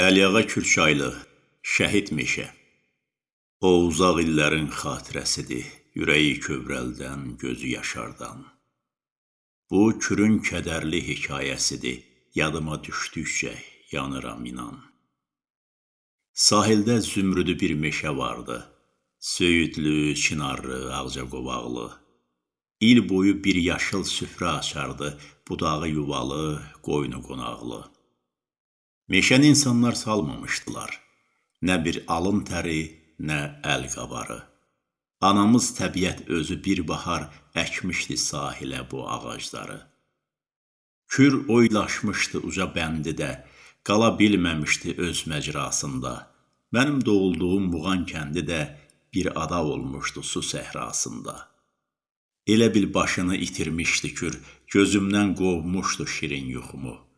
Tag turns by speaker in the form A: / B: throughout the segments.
A: Əliağa Kürçaylı, Şəhid meşə O uzaq illərin xatirəsidir, ürəyi kövrəldən, gözü yaşardan. Bu kürün kədərli hekayəsidir, yadıma düşdükcə yanıram inan. Sahildə zümrüdü bir meşə vardı, söyüdlü, çinarlı, ağcaqovaqlı. İl boyu bir yaşıl süfrə açardı, budağı yuvalı, qoynu qonaqlı. Meşəni insanlar salmamışdılar. Nə bir alın təri, nə əl qabarı. Anamız təbiət özü bir bahar əkmişdi sahilə bu ağacları. Kür oylaşmışdı uca bəndidə, qala bilməmişdi öz məcrasında. Mənim doğulduğum Muğan kəndi də bir ada olmuşdu su səhrasında. Elə bil başını itirmişdi kür, gözümdən qovmuşdu şirin yuxumu.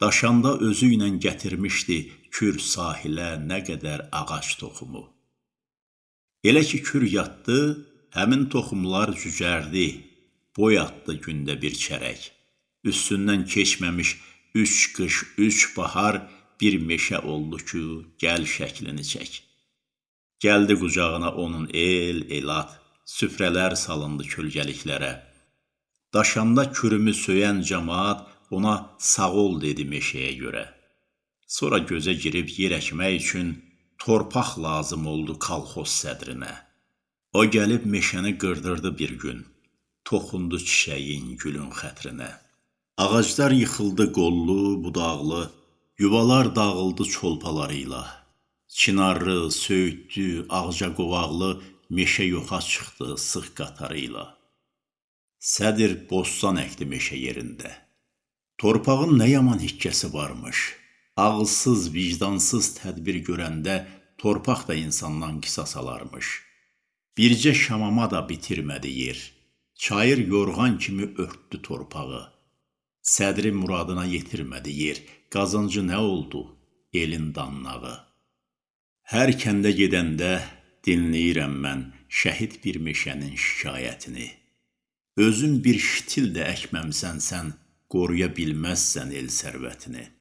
A: Daşanda özü ilə gətirmişdi kür sahilə nə qədər ağac toxumu. Elə ki kür yatdı, həmin toxumlar cücərdi, boy atdı gündə bir çərək. Üstündən keçməmiş üç qış, üç bahar bir meşə oldu ki, gəl şəklini çək. Gəldi qucağına onun el, elad, süfrələr salındı kölgəliklərə. Daşanda kürümü söyən camaat ona sağ ol dedi meşəyə görə. Sonra gözə girib yer əkmək üçün torpaq lazım oldu kalxoz sədrinə. O gəlib meşəni qırdırdı bir gün, toxundu çiçəyin, gülün xətrinə. Ağaclar yıxıldı qollu, budaqlı, yuvalar dağıldı çolpalarıyla. Çinarlı, söyüdlü, ağcaqovaqlı meşə yoxa çıxdı sıx qatarıyla. Sədr bostan əkdi meşə yerində. Torpağın nə yaman hikkəsi varmış. Ağılsız, vicdansız tədbir görəndə torpaq da insandan qisas alarmış. Bircə şamama da bitirmədi yer. Çayır yorğan kimi örtdü torpağı. Sədri muradına yetirmədi yer. Qazancı nə oldu? Elin danlağı. Hər kəndə gedəndə dinləyirəm mən şəhid bir meşənin şikayətini. Özün bir şitil də əkməmsən sən, qoruya bilməzsən el sərvətini.